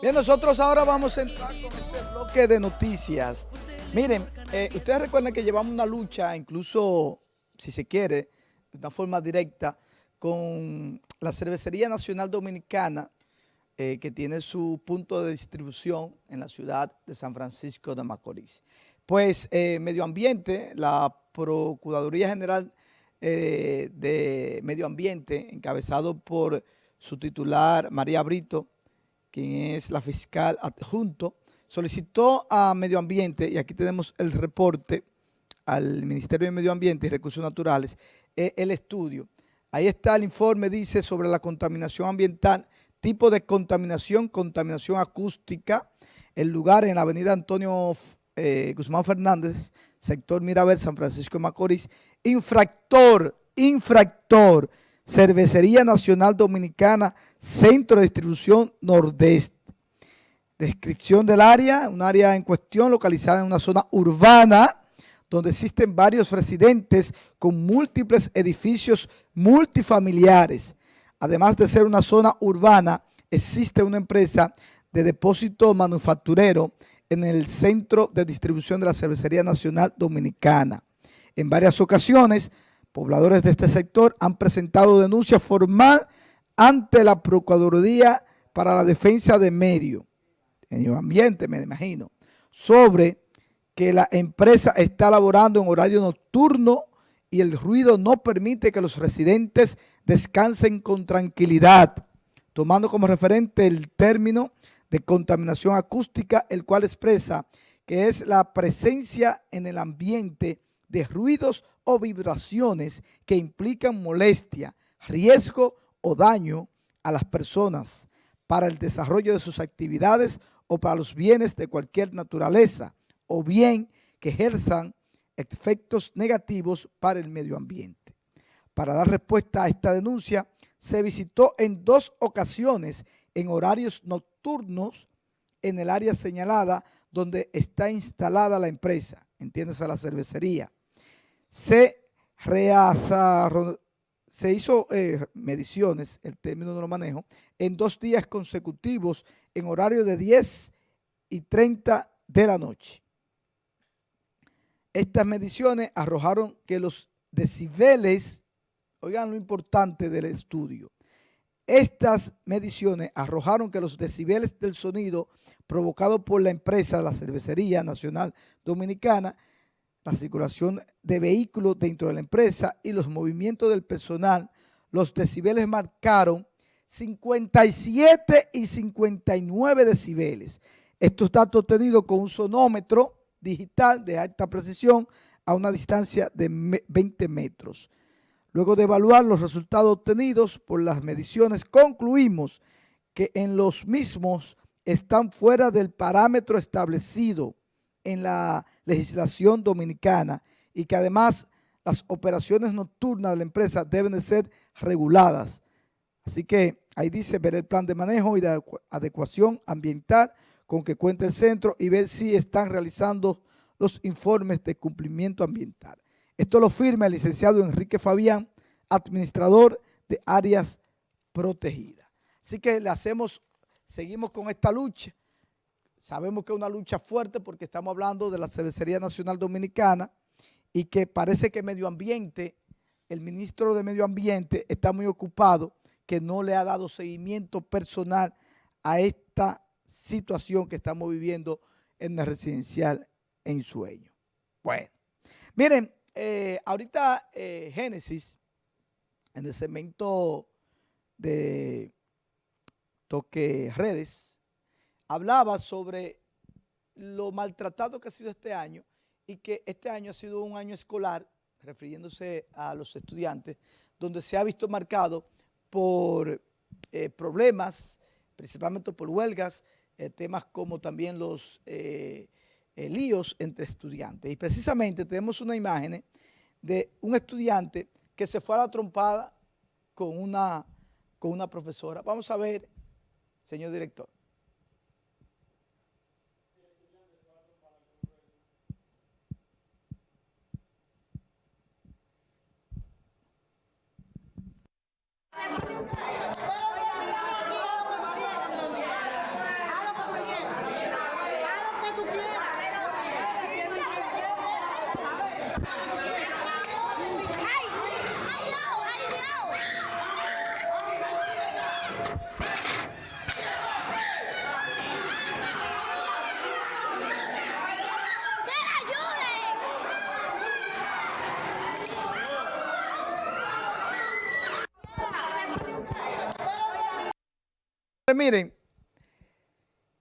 Bien, nosotros ahora vamos a entrar con este bloque de noticias. Miren, eh, ustedes recuerdan que llevamos una lucha, incluso, si se quiere, de una forma directa, con la Cervecería Nacional Dominicana, eh, que tiene su punto de distribución en la ciudad de San Francisco de Macorís. Pues eh, Medio Ambiente, la Procuraduría General de Medio Ambiente, encabezado por su titular María Brito, quien es la fiscal adjunto, solicitó a Medio Ambiente, y aquí tenemos el reporte al Ministerio de Medio Ambiente y Recursos Naturales, eh, el estudio. Ahí está el informe, dice, sobre la contaminación ambiental, tipo de contaminación, contaminación acústica, el lugar en la avenida Antonio eh, Guzmán Fernández, sector Mirabel, San Francisco de Macorís, infractor, infractor, Cervecería Nacional Dominicana, Centro de Distribución Nordeste. Descripción del área, un área en cuestión localizada en una zona urbana donde existen varios residentes con múltiples edificios multifamiliares. Además de ser una zona urbana, existe una empresa de depósito manufacturero en el centro de distribución de la Cervecería Nacional Dominicana. En varias ocasiones, pobladores de este sector han presentado denuncia formal ante la Procuraduría para la Defensa de Medio, Medio Ambiente, me imagino, sobre que la empresa está laborando en horario nocturno y el ruido no permite que los residentes descansen con tranquilidad, tomando como referente el término de contaminación acústica, el cual expresa que es la presencia en el ambiente de ruidos o vibraciones que implican molestia, riesgo o daño a las personas para el desarrollo de sus actividades o para los bienes de cualquier naturaleza, o bien que ejerzan efectos negativos para el medio ambiente. Para dar respuesta a esta denuncia, se visitó en dos ocasiones en horarios nocturnos en el área señalada donde está instalada la empresa, entiéndase la cervecería, se, se hizo eh, mediciones, el término no lo manejo, en dos días consecutivos en horario de 10 y 30 de la noche. Estas mediciones arrojaron que los decibeles, oigan lo importante del estudio, estas mediciones arrojaron que los decibeles del sonido provocado por la empresa, la Cervecería Nacional Dominicana, la circulación de vehículos dentro de la empresa y los movimientos del personal, los decibeles marcaron 57 y 59 decibeles. Estos datos obtenidos con un sonómetro digital de alta precisión a una distancia de 20 metros. Luego de evaluar los resultados obtenidos por las mediciones, concluimos que en los mismos están fuera del parámetro establecido en la legislación dominicana y que además las operaciones nocturnas de la empresa deben de ser reguladas. Así que ahí dice ver el plan de manejo y de adecuación ambiental con que cuenta el centro y ver si están realizando los informes de cumplimiento ambiental. Esto lo firma el licenciado Enrique Fabián, administrador de áreas protegidas. Así que le hacemos, seguimos con esta lucha Sabemos que es una lucha fuerte porque estamos hablando de la Cervecería Nacional Dominicana y que parece que Medio Ambiente, el ministro de Medio Ambiente está muy ocupado, que no le ha dado seguimiento personal a esta situación que estamos viviendo en el residencial en Sueño. Bueno, miren, eh, ahorita eh, Génesis, en el segmento de Toque Redes, hablaba sobre lo maltratado que ha sido este año y que este año ha sido un año escolar, refiriéndose a los estudiantes, donde se ha visto marcado por eh, problemas, principalmente por huelgas, temas como también los líos entre estudiantes. Y precisamente tenemos una imagen de un estudiante que se fue a la trompada con una, con una profesora. Vamos a ver, señor director. Miren,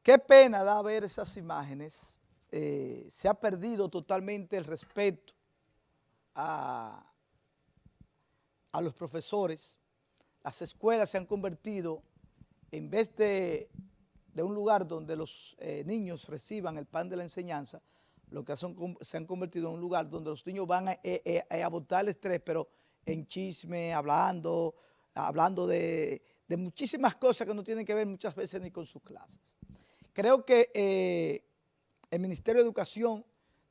qué pena da ver esas imágenes. Eh, se ha perdido totalmente el respeto a, a los profesores. Las escuelas se han convertido, en vez de, un lugar donde los eh, niños reciban el pan de la enseñanza, lo que se han convertido en un lugar donde los niños van a, eh, a botar el estrés, pero en chisme, hablando, hablando de, muchísimas cosas que no tienen que ver muchas veces ni con sus clases. Creo que eh, el Ministerio de Educación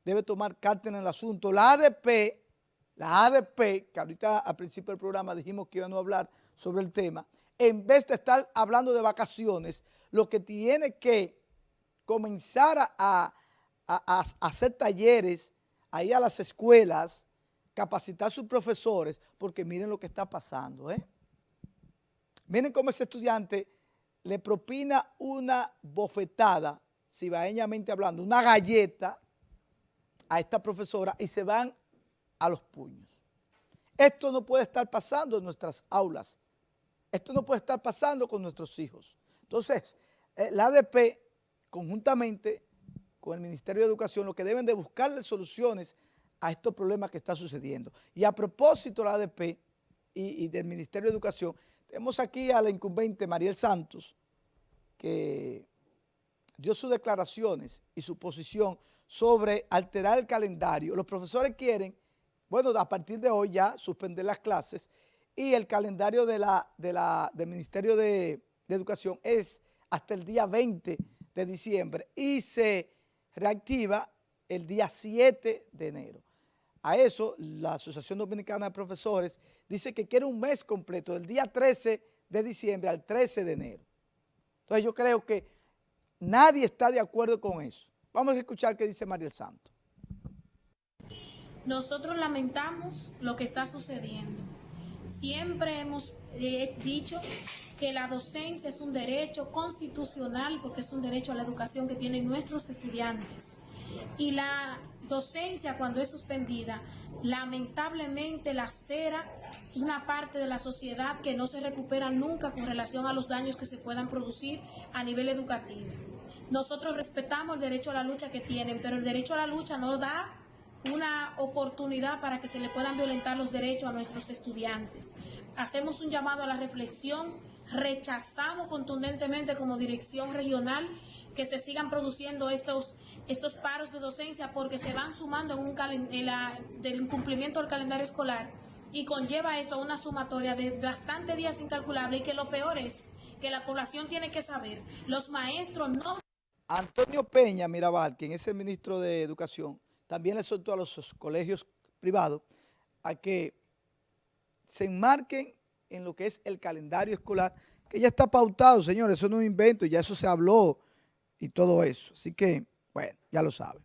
debe tomar carta en el asunto. La ADP, la ADP, que ahorita al principio del programa dijimos que íbamos a hablar sobre el tema, en vez de estar hablando de vacaciones, lo que tiene que comenzar a, a hacer talleres ahí a las escuelas, capacitar a sus profesores, porque miren lo que está pasando, ¿eh? Miren cómo ese estudiante le propina una bofetada, cibaeñamente hablando, una galleta a esta profesora y se van a los puños. Esto no puede estar pasando en nuestras aulas. Esto no puede estar pasando con nuestros hijos. Entonces, eh, la ADP, conjuntamente con el Ministerio de Educación, lo que deben de buscarle soluciones a estos problemas que están sucediendo. Y a propósito la ADP y, del Ministerio de Educación, tenemos aquí a la incumbente Mariel Santos, que dio sus declaraciones y su posición sobre alterar el calendario. Los profesores quieren, bueno, a partir de hoy ya suspender las clases y el calendario de la, de la, del Ministerio de, de Educación es hasta el día 20 de diciembre y se reactiva el día 7 de enero. A eso, la Asociación Dominicana de Profesores dice que quiere un mes completo, del día 13 de diciembre al 13 de enero. Entonces yo creo que nadie está de acuerdo con eso. Vamos a escuchar qué dice Mariel Santos. Nosotros lamentamos lo que está sucediendo. Siempre hemos eh, dicho que la docencia es un derecho constitucional porque es un derecho a la educación que tienen nuestros estudiantes. Y la docencia cuando es suspendida, lamentablemente lacera una parte de la sociedad que no se recupera nunca con relación a los daños que se puedan producir a nivel educativo. Nosotros respetamos el derecho a la lucha que tienen, pero el derecho a la lucha no da una oportunidad para que se le puedan violentar los derechos a nuestros estudiantes. Hacemos un llamado a la reflexión, rechazamos contundentemente como dirección regional que se sigan produciendo estos estos paros de docencia porque se van sumando en un del incumplimiento del calendario escolar y conlleva esto a una sumatoria de bastante días incalculable y que lo peor es que la población tiene que saber, los maestros no... Antonio Peña Mirabal, quien es el ministro de Educación, también le soltó a los colegios privados a que se enmarquen en lo que es el calendario escolar, que ya está pautado, señores, eso no es un invento, ya eso se habló y todo eso. Así que bueno, ya lo saben.